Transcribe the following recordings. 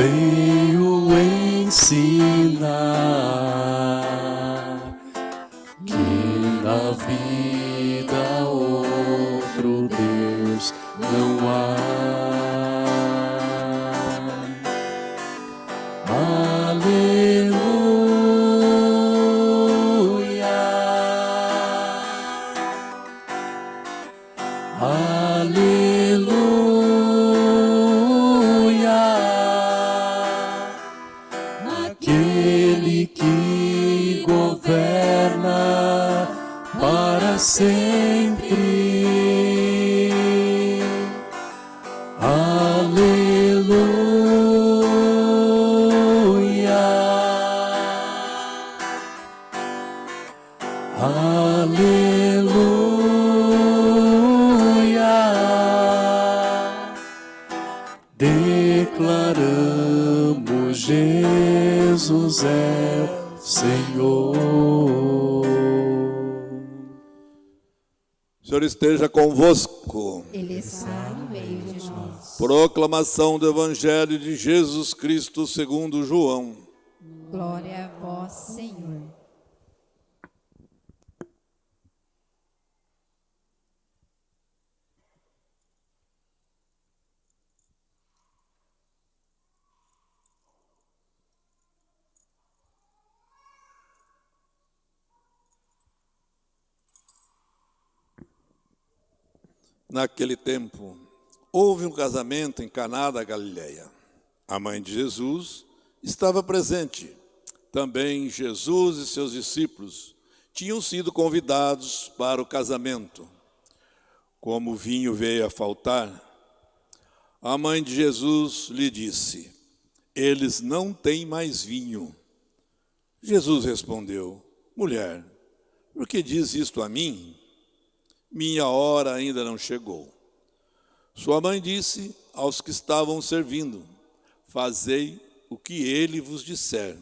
veio ensinar esteja convosco. Ele está no meio de nós. Proclamação do Evangelho de Jesus Cristo segundo João. Glória a vós, Senhor. Naquele tempo, houve um casamento em Caná da Galileia. A mãe de Jesus estava presente. Também Jesus e seus discípulos tinham sido convidados para o casamento. Como o vinho veio a faltar, a mãe de Jesus lhe disse: Eles não têm mais vinho. Jesus respondeu: Mulher, por que diz isto a mim? Minha hora ainda não chegou. Sua mãe disse aos que estavam servindo: Fazei o que ele vos disser.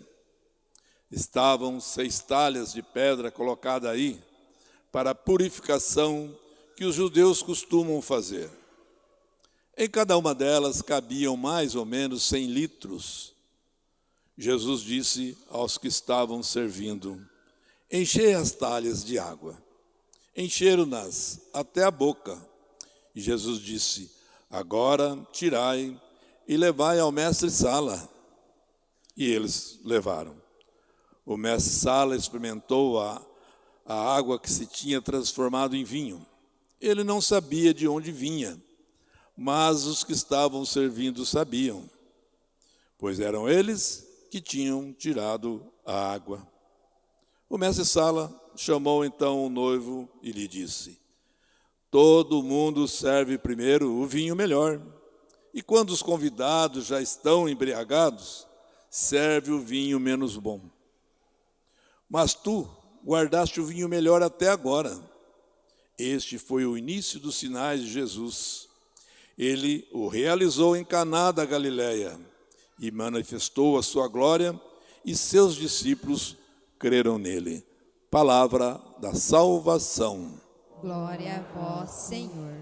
Estavam seis talhas de pedra colocadas aí para a purificação que os judeus costumam fazer. Em cada uma delas cabiam mais ou menos cem litros. Jesus disse aos que estavam servindo: Enchei as talhas de água encheram-nas até a boca. E Jesus disse: Agora tirai e levai ao mestre Sala. E eles levaram. O mestre Sala experimentou a, a água que se tinha transformado em vinho. Ele não sabia de onde vinha, mas os que estavam servindo sabiam, pois eram eles que tinham tirado a água. O mestre Sala chamou então o noivo e lhe disse: Todo mundo serve primeiro o vinho melhor, e quando os convidados já estão embriagados, serve o vinho menos bom. Mas tu guardaste o vinho melhor até agora. Este foi o início dos sinais de Jesus. Ele o realizou em Caná da Galileia e manifestou a sua glória, e seus discípulos creram nele. Palavra da salvação. Glória a vós, Senhor.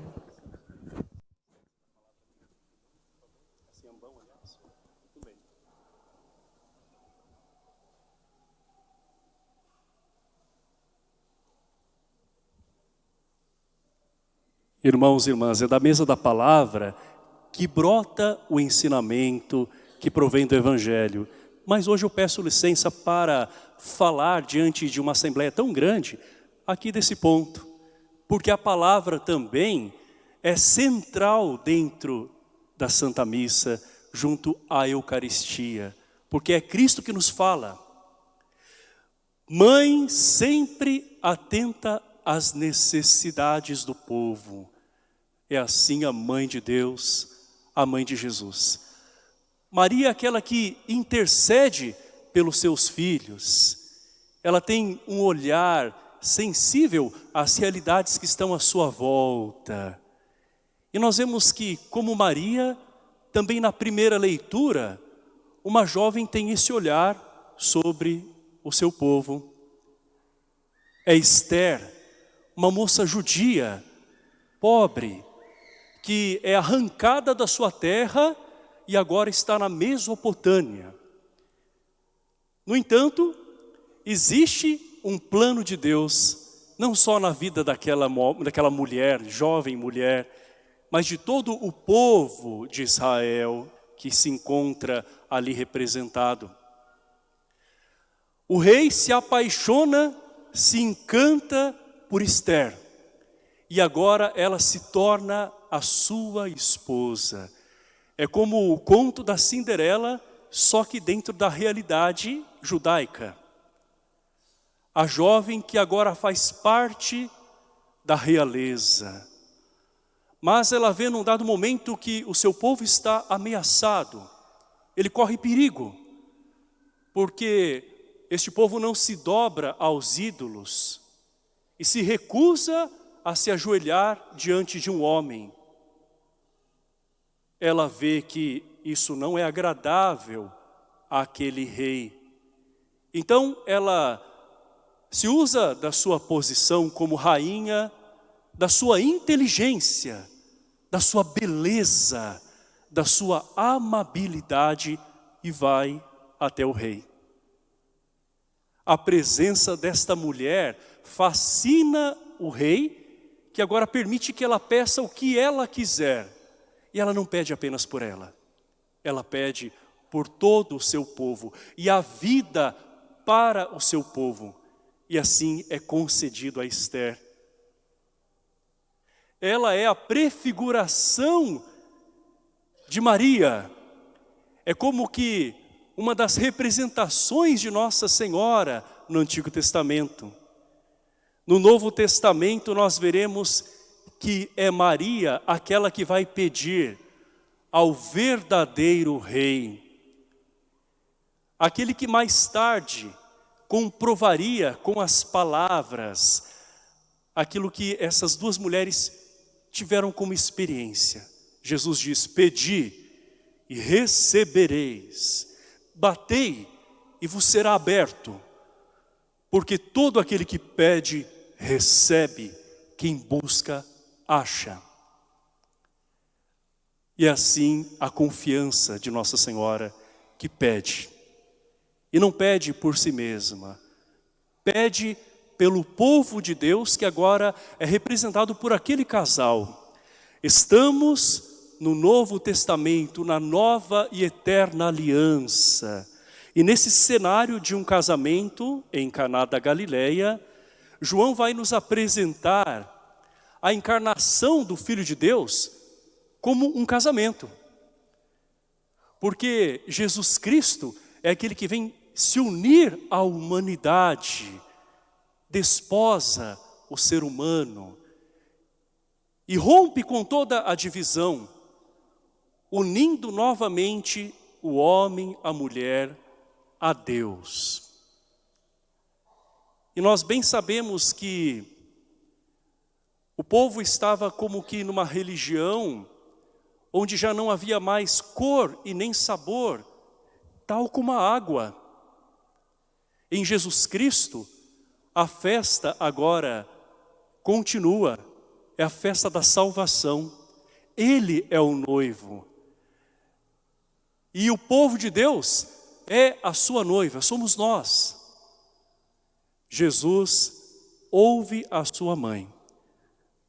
Irmãos e irmãs, é da mesa da palavra que brota o ensinamento que provém do Evangelho. Mas hoje eu peço licença para falar diante de uma assembleia tão grande aqui desse ponto. Porque a palavra também é central dentro da Santa Missa, junto à Eucaristia. Porque é Cristo que nos fala. Mãe sempre atenta às necessidades do povo. É assim a mãe de Deus, a mãe de Jesus. Maria é aquela que intercede pelos seus filhos. Ela tem um olhar sensível às realidades que estão à sua volta. E nós vemos que, como Maria, também na primeira leitura, uma jovem tem esse olhar sobre o seu povo. É Esther, uma moça judia, pobre, que é arrancada da sua terra e agora está na Mesopotâmia. No entanto, existe um plano de Deus, não só na vida daquela, daquela mulher, jovem mulher, mas de todo o povo de Israel que se encontra ali representado. O rei se apaixona, se encanta por Esther. E agora ela se torna a sua esposa. É como o conto da Cinderela, só que dentro da realidade judaica. A jovem que agora faz parte da realeza. Mas ela vê num dado momento que o seu povo está ameaçado. Ele corre perigo. Porque este povo não se dobra aos ídolos e se recusa a se ajoelhar diante de um homem. Ela vê que isso não é agradável àquele rei. Então ela se usa da sua posição como rainha, da sua inteligência, da sua beleza, da sua amabilidade e vai até o rei. A presença desta mulher fascina o rei, que agora permite que ela peça o que ela quiser. E ela não pede apenas por ela, ela pede por todo o seu povo e a vida para o seu povo. E assim é concedido a Esther. Ela é a prefiguração de Maria. É como que uma das representações de Nossa Senhora no Antigo Testamento. No Novo Testamento nós veremos que é Maria aquela que vai pedir ao verdadeiro rei. Aquele que mais tarde comprovaria com as palavras aquilo que essas duas mulheres tiveram como experiência. Jesus diz, pedi e recebereis batei e vos será aberto, porque todo aquele que pede, recebe, quem busca, acha. E assim a confiança de Nossa Senhora que pede. E não pede por si mesma, pede pelo povo de Deus que agora é representado por aquele casal. Estamos no Novo Testamento, na nova e eterna aliança. E nesse cenário de um casamento em Caná da Galileia, João vai nos apresentar a encarnação do Filho de Deus como um casamento. Porque Jesus Cristo é aquele que vem se unir à humanidade, desposa o ser humano e rompe com toda a divisão unindo novamente o homem, a mulher, a Deus. E nós bem sabemos que o povo estava como que numa religião onde já não havia mais cor e nem sabor, tal como a água. Em Jesus Cristo, a festa agora continua, é a festa da salvação. Ele é o noivo. E o povo de Deus é a sua noiva, somos nós. Jesus ouve a sua mãe.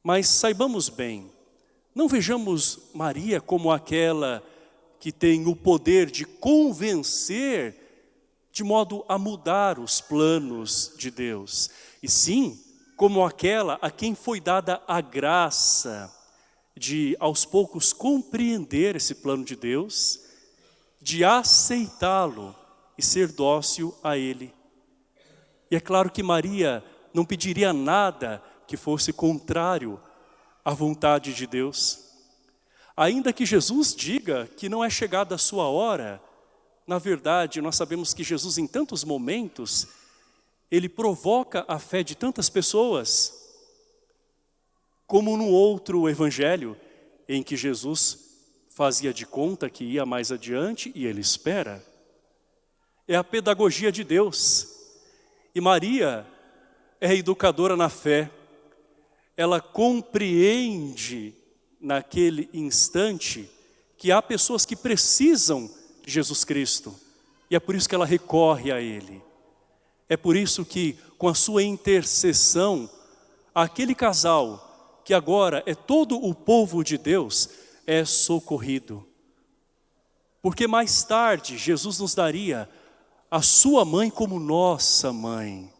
Mas saibamos bem, não vejamos Maria como aquela que tem o poder de convencer de modo a mudar os planos de Deus. E sim, como aquela a quem foi dada a graça de aos poucos compreender esse plano de Deus de aceitá-lo e ser dócil a ele. E é claro que Maria não pediria nada que fosse contrário à vontade de Deus. Ainda que Jesus diga que não é chegada a sua hora, na verdade nós sabemos que Jesus em tantos momentos, ele provoca a fé de tantas pessoas, como no outro evangelho, em que Jesus fazia de conta que ia mais adiante e ele espera. É a pedagogia de Deus. E Maria é educadora na fé. Ela compreende naquele instante que há pessoas que precisam de Jesus Cristo. E é por isso que ela recorre a Ele. É por isso que, com a sua intercessão, aquele casal, que agora é todo o povo de Deus, é socorrido. Porque mais tarde, Jesus nos daria a sua mãe como nossa mãe.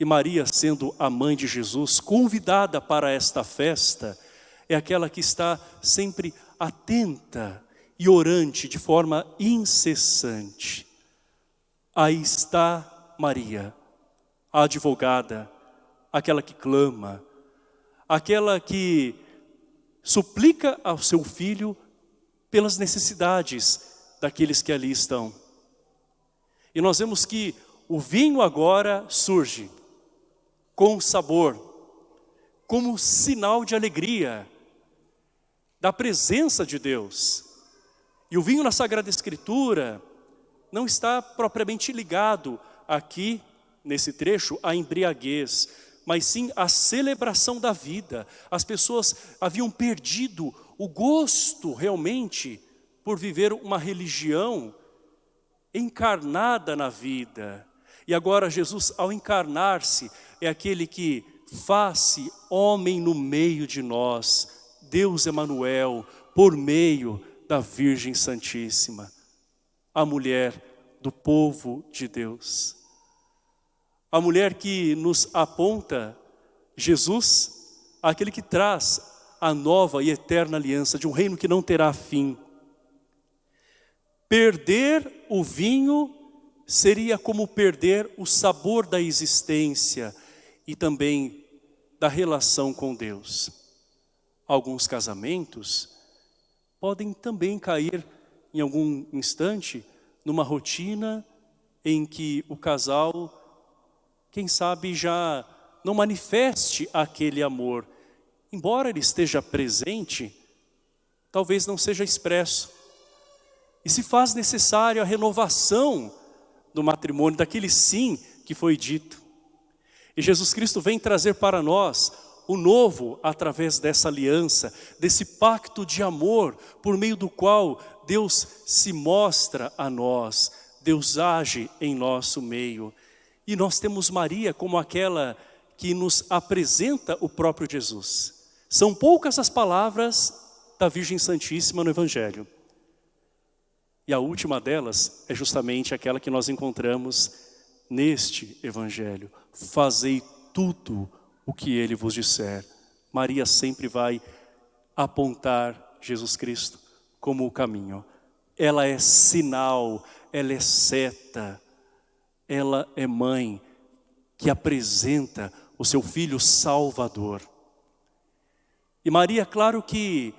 E Maria, sendo a mãe de Jesus, convidada para esta festa, é aquela que está sempre atenta e orante de forma incessante. Aí está Maria, a advogada, aquela que clama, aquela que suplica ao seu filho pelas necessidades daqueles que ali estão. E nós vemos que o vinho agora surge com sabor, como sinal de alegria, da presença de Deus. E o vinho na Sagrada Escritura não está propriamente ligado aqui, nesse trecho, à embriaguez, mas sim à celebração da vida. As pessoas haviam perdido o gosto realmente por viver uma religião encarnada na vida. E agora Jesus, ao encarnar-se, é aquele que faz-se homem no meio de nós, Deus Emanuel, por meio da Virgem Santíssima, a mulher do povo de Deus. A mulher que nos aponta Jesus, aquele que traz a nova e eterna aliança de um reino que não terá fim. Perder o vinho seria como perder o sabor da existência e também da relação com Deus. Alguns casamentos podem também cair em algum instante numa rotina em que o casal, quem sabe, já não manifeste aquele amor. Embora ele esteja presente, talvez não seja expresso. E se faz necessário a renovação do matrimônio, daquele sim que foi dito. E Jesus Cristo vem trazer para nós o novo através dessa aliança, desse pacto de amor, por meio do qual Deus se mostra a nós, Deus age em nosso meio. E nós temos Maria como aquela que nos apresenta o próprio Jesus. São poucas as palavras da Virgem Santíssima no Evangelho. E a última delas é justamente aquela que nós encontramos neste Evangelho. Fazei tudo o que ele vos disser. Maria sempre vai apontar Jesus Cristo como o caminho. Ela é sinal, ela é seta, ela é mãe que apresenta o seu filho salvador. E Maria, claro que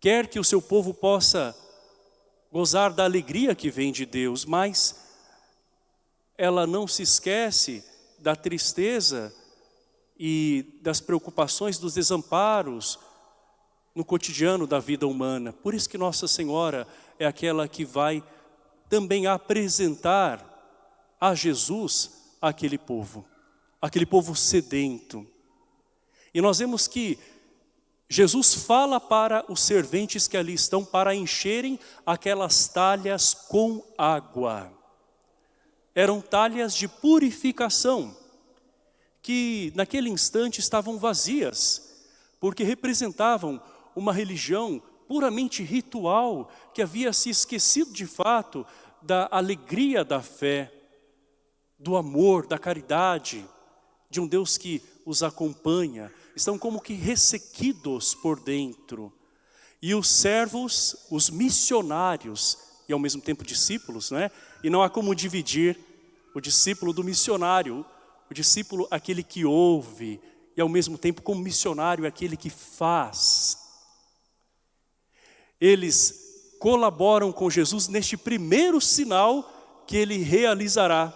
quer que o seu povo possa gozar da alegria que vem de Deus, mas ela não se esquece da tristeza e das preocupações, dos desamparos no cotidiano da vida humana. Por isso que Nossa Senhora é aquela que vai também apresentar a Jesus aquele povo, aquele povo sedento. E nós vemos que Jesus fala para os serventes que ali estão para encherem aquelas talhas com água. Eram talhas de purificação, que naquele instante estavam vazias, porque representavam uma religião puramente ritual, que havia se esquecido de fato da alegria da fé, do amor, da caridade, de um Deus que os acompanha, estão como que ressequidos por dentro. E os servos, os missionários, e ao mesmo tempo discípulos, né? e não há como dividir o discípulo do missionário, o discípulo aquele que ouve, e ao mesmo tempo como missionário aquele que faz. Eles colaboram com Jesus neste primeiro sinal que ele realizará.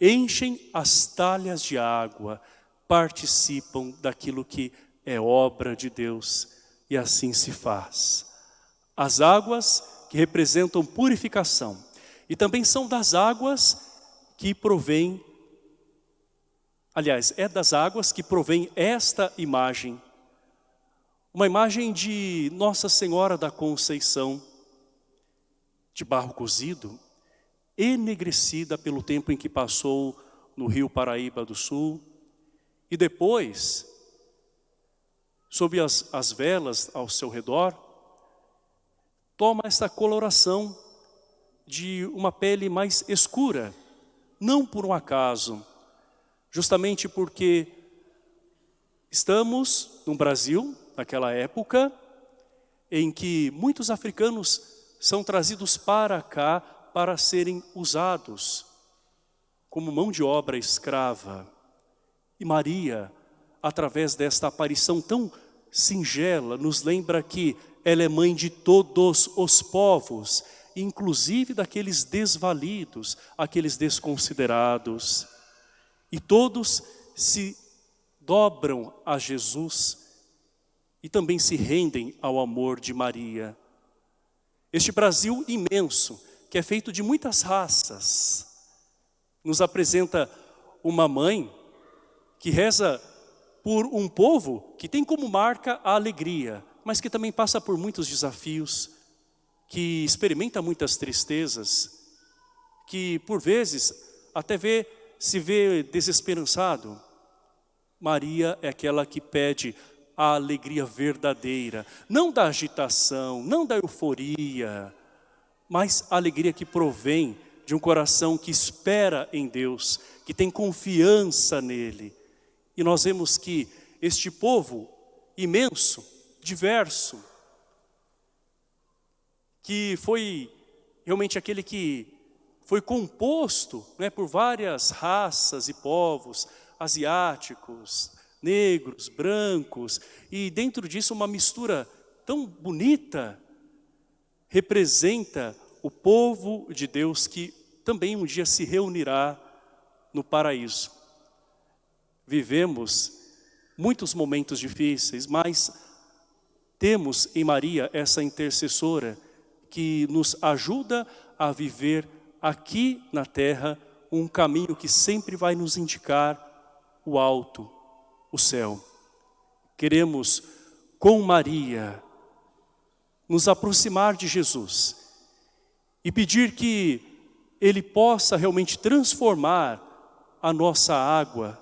Enchem as talhas de água, participam daquilo que é obra de Deus e assim se faz. As águas que representam purificação e também são das águas que provém, aliás, é das águas que provém esta imagem. uma imagem de Nossa Senhora da Conceição, de barro cozido, enegrecida pelo tempo em que passou no rio Paraíba do Sul, e depois, sob as, as velas ao seu redor, toma essa coloração de uma pele mais escura, não por um acaso, justamente porque estamos no Brasil, naquela época, em que muitos africanos são trazidos para cá para serem usados como mão de obra escrava. E Maria, através desta aparição tão singela, nos lembra que ela é mãe de todos os povos, inclusive daqueles desvalidos, aqueles desconsiderados. E todos se dobram a Jesus e também se rendem ao amor de Maria. Este Brasil imenso, que é feito de muitas raças, nos apresenta uma mãe que reza por um povo que tem como marca a alegria, mas que também passa por muitos desafios, que experimenta muitas tristezas, que por vezes até vê, se vê desesperançado. Maria é aquela que pede a alegria verdadeira, não da agitação, não da euforia, mas a alegria que provém de um coração que espera em Deus, que tem confiança nele. E nós vemos que este povo imenso, diverso, que foi realmente aquele que foi composto né, por várias raças e povos, asiáticos, negros, brancos, e dentro disso uma mistura tão bonita, representa o povo de Deus que também um dia se reunirá no paraíso. Vivemos muitos momentos difíceis, mas temos em Maria essa intercessora que nos ajuda a viver aqui na terra um caminho que sempre vai nos indicar o alto, o céu. Queremos, com Maria, nos aproximar de Jesus e pedir que Ele possa realmente transformar a nossa água,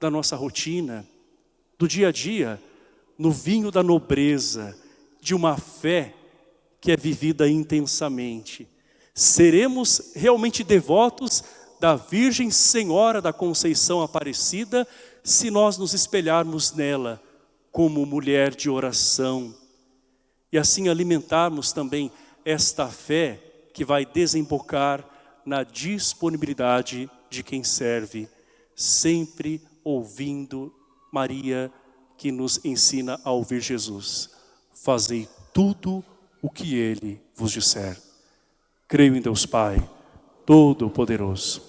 da nossa rotina, do dia a dia, no vinho da nobreza, de uma fé que é vivida intensamente. Seremos realmente devotos da Virgem Senhora da Conceição Aparecida se nós nos espelharmos nela como mulher de oração e assim alimentarmos também esta fé que vai desembocar na disponibilidade de quem serve, sempre ouvindo Maria, que nos ensina a ouvir Jesus. Fazei tudo o que Ele vos disser. Creio em Deus Pai, Todo-Poderoso,